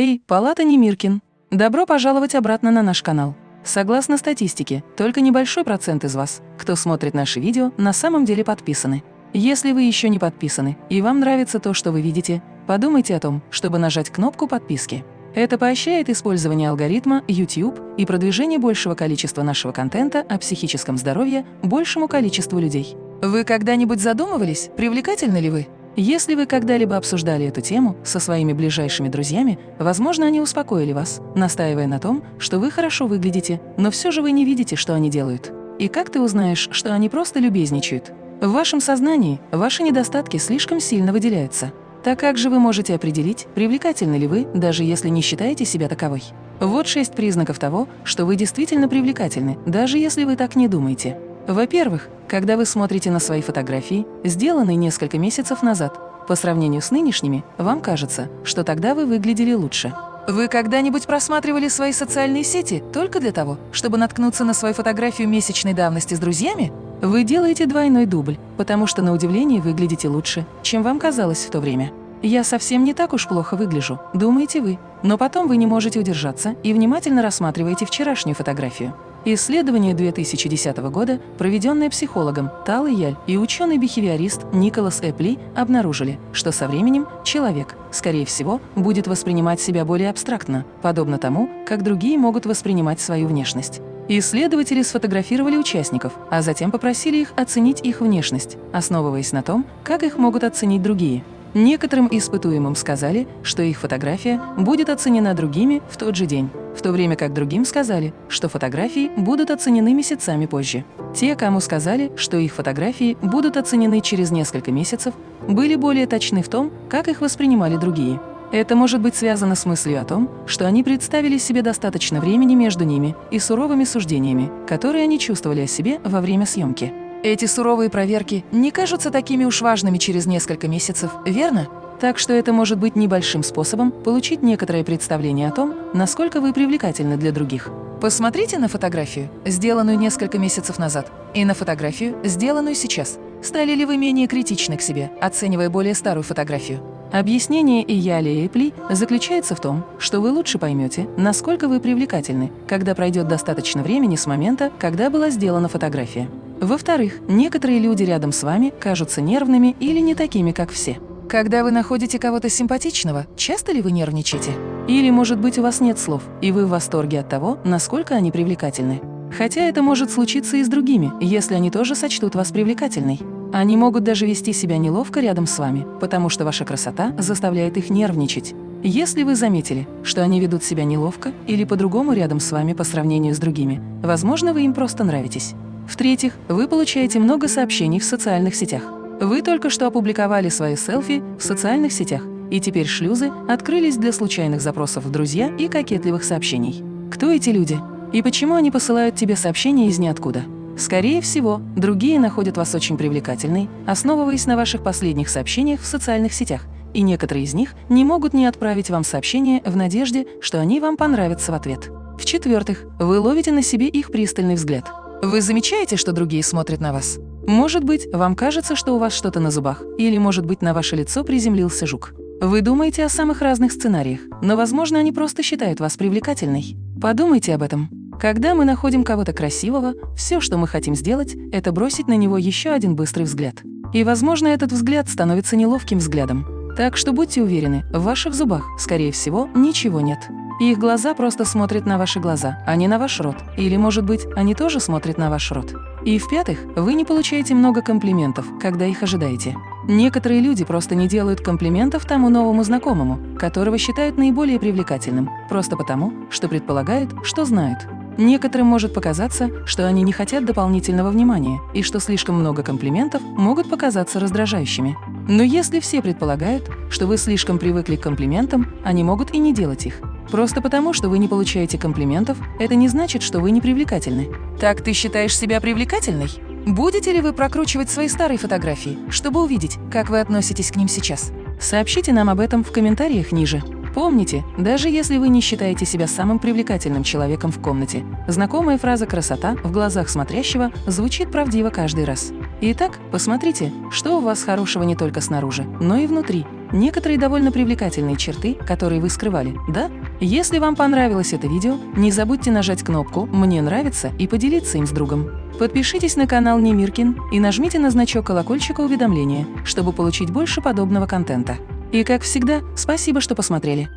Эй, Палата Немиркин! Добро пожаловать обратно на наш канал. Согласно статистике, только небольшой процент из вас, кто смотрит наши видео, на самом деле подписаны. Если вы еще не подписаны и вам нравится то, что вы видите, подумайте о том, чтобы нажать кнопку подписки. Это поощряет использование алгоритма YouTube и продвижение большего количества нашего контента о психическом здоровье большему количеству людей. Вы когда-нибудь задумывались, привлекательны ли вы? Если вы когда-либо обсуждали эту тему со своими ближайшими друзьями, возможно, они успокоили вас, настаивая на том, что вы хорошо выглядите, но все же вы не видите, что они делают. И как ты узнаешь, что они просто любезничают? В вашем сознании ваши недостатки слишком сильно выделяются. Так как же вы можете определить, привлекательны ли вы, даже если не считаете себя таковой? Вот шесть признаков того, что вы действительно привлекательны, даже если вы так не думаете. Во-первых, когда вы смотрите на свои фотографии, сделанные несколько месяцев назад, по сравнению с нынешними, вам кажется, что тогда вы выглядели лучше. Вы когда-нибудь просматривали свои социальные сети только для того, чтобы наткнуться на свою фотографию месячной давности с друзьями? Вы делаете двойной дубль, потому что на удивление выглядите лучше, чем вам казалось в то время. «Я совсем не так уж плохо выгляжу», думаете вы, но потом вы не можете удержаться и внимательно рассматриваете вчерашнюю фотографию. Исследование 2010 года, проведенное психологом Тал Яль и ученый-бихевиорист Николас Эпли, обнаружили, что со временем человек, скорее всего, будет воспринимать себя более абстрактно, подобно тому, как другие могут воспринимать свою внешность. Исследователи сфотографировали участников, а затем попросили их оценить их внешность, основываясь на том, как их могут оценить другие. Некоторым испытуемым сказали, что их фотография будет оценена другими в тот же день, в то время как другим сказали, что фотографии будут оценены месяцами позже. Те, кому сказали, что их фотографии будут оценены через несколько месяцев, были более точны в том, как их воспринимали другие. Это может быть связано с мыслью о том, что они представили себе достаточно времени между ними и суровыми суждениями, которые они чувствовали о себе во время съемки. Эти суровые проверки не кажутся такими уж важными через несколько месяцев, верно? Так что это может быть небольшим способом получить некоторое представление о том, насколько вы привлекательны для других. Посмотрите на фотографию, сделанную несколько месяцев назад, и на фотографию, сделанную сейчас. Стали ли вы менее критичны к себе, оценивая более старую фотографию? Объяснение Ияли и Эпли заключается в том, что вы лучше поймете, насколько вы привлекательны, когда пройдет достаточно времени с момента, когда была сделана фотография. Во-вторых, некоторые люди рядом с вами кажутся нервными или не такими, как все. Когда вы находите кого-то симпатичного, часто ли вы нервничаете? Или, может быть, у вас нет слов, и вы в восторге от того, насколько они привлекательны? Хотя это может случиться и с другими, если они тоже сочтут вас привлекательной. Они могут даже вести себя неловко рядом с вами, потому что ваша красота заставляет их нервничать. Если вы заметили, что они ведут себя неловко или по-другому рядом с вами по сравнению с другими, возможно, вы им просто нравитесь. В-третьих, вы получаете много сообщений в социальных сетях. Вы только что опубликовали свои селфи в социальных сетях, и теперь шлюзы открылись для случайных запросов в друзья и кокетливых сообщений. Кто эти люди? И почему они посылают тебе сообщения из ниоткуда? Скорее всего, другие находят вас очень привлекательной, основываясь на ваших последних сообщениях в социальных сетях, и некоторые из них не могут не отправить вам сообщение в надежде, что они вам понравятся в ответ. В-четвертых, вы ловите на себе их пристальный взгляд. Вы замечаете, что другие смотрят на вас? Может быть, вам кажется, что у вас что-то на зубах, или, может быть, на ваше лицо приземлился жук. Вы думаете о самых разных сценариях, но, возможно, они просто считают вас привлекательной. Подумайте об этом. Когда мы находим кого-то красивого, все, что мы хотим сделать, это бросить на него еще один быстрый взгляд. И, возможно, этот взгляд становится неловким взглядом. Так что будьте уверены, в ваших зубах, скорее всего, ничего нет. Их глаза просто смотрят на ваши глаза, а не на ваш рот. Или, может быть, они тоже смотрят на ваш рот. И в-пятых, вы не получаете много комплиментов, когда их ожидаете. Некоторые люди просто не делают комплиментов тому новому знакомому, которого считают наиболее привлекательным, просто потому, что предполагают, что знают. Некоторым может показаться, что они не хотят дополнительного внимания и что слишком много комплиментов могут показаться раздражающими. Но если все предполагают, что вы слишком привыкли к комплиментам, они могут и не делать их. Просто потому, что вы не получаете комплиментов, это не значит, что вы не привлекательны. Так ты считаешь себя привлекательной? Будете ли вы прокручивать свои старые фотографии, чтобы увидеть, как вы относитесь к ним сейчас? Сообщите нам об этом в комментариях ниже. Помните, даже если вы не считаете себя самым привлекательным человеком в комнате, знакомая фраза «красота» в глазах смотрящего звучит правдиво каждый раз. Итак, посмотрите, что у вас хорошего не только снаружи, но и внутри, некоторые довольно привлекательные черты, которые вы скрывали, да? Если вам понравилось это видео, не забудьте нажать кнопку «Мне нравится» и поделиться им с другом. Подпишитесь на канал Немиркин и нажмите на значок колокольчика уведомления, чтобы получить больше подобного контента. И как всегда, спасибо, что посмотрели.